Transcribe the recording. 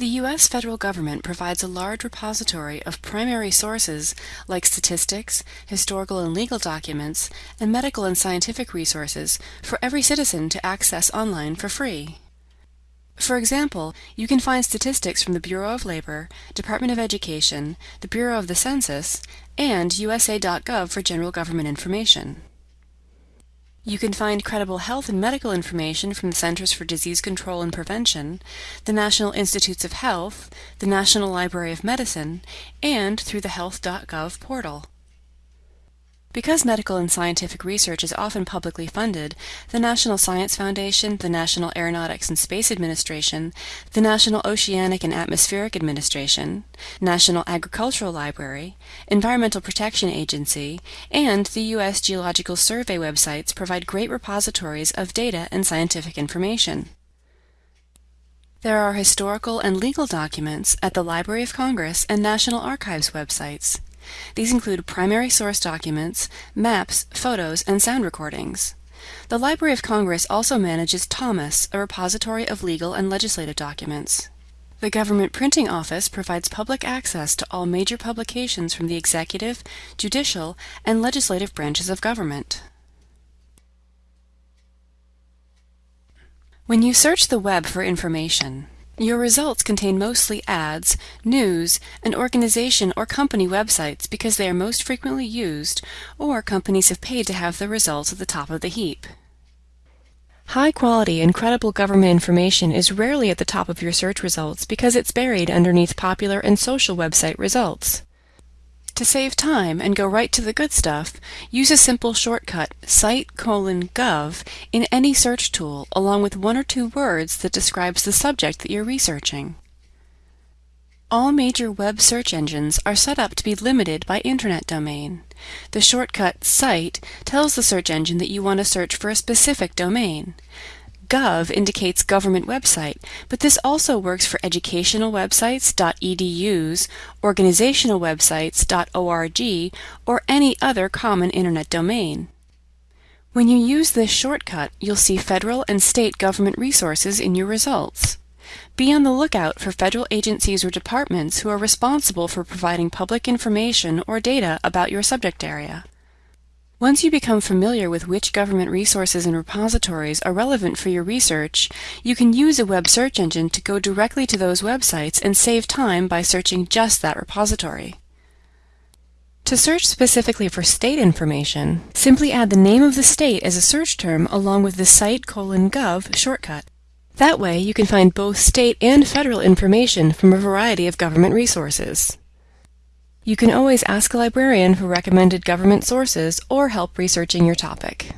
The U.S. federal government provides a large repository of primary sources like statistics, historical and legal documents, and medical and scientific resources for every citizen to access online for free. For example, you can find statistics from the Bureau of Labor, Department of Education, the Bureau of the Census, and USA.gov for general government information. You can find credible health and medical information from the Centers for Disease Control and Prevention, the National Institutes of Health, the National Library of Medicine, and through the health.gov portal. Because medical and scientific research is often publicly funded, the National Science Foundation, the National Aeronautics and Space Administration, the National Oceanic and Atmospheric Administration, National Agricultural Library, Environmental Protection Agency, and the U.S. Geological Survey websites provide great repositories of data and scientific information. There are historical and legal documents at the Library of Congress and National Archives websites. These include primary source documents, maps, photos, and sound recordings. The Library of Congress also manages THOMAS, a repository of legal and legislative documents. The Government Printing Office provides public access to all major publications from the executive, judicial, and legislative branches of government. When you search the web for information, your results contain mostly ads, news, and organization or company websites because they are most frequently used, or companies have paid to have the results at the top of the heap. High quality and credible government information is rarely at the top of your search results because it's buried underneath popular and social website results. To save time and go right to the good stuff, use a simple shortcut site colon gov in any search tool along with one or two words that describes the subject that you're researching. All major web search engines are set up to be limited by internet domain. The shortcut site tells the search engine that you want to search for a specific domain. Gov indicates government website, but this also works for educational websites .edus, organizational websites .org, or any other common internet domain. When you use this shortcut, you'll see federal and state government resources in your results. Be on the lookout for federal agencies or departments who are responsible for providing public information or data about your subject area. Once you become familiar with which government resources and repositories are relevant for your research, you can use a web search engine to go directly to those websites and save time by searching just that repository. To search specifically for state information, simply add the name of the state as a search term along with the site colon gov shortcut. That way you can find both state and federal information from a variety of government resources. You can always ask a librarian for recommended government sources or help researching your topic.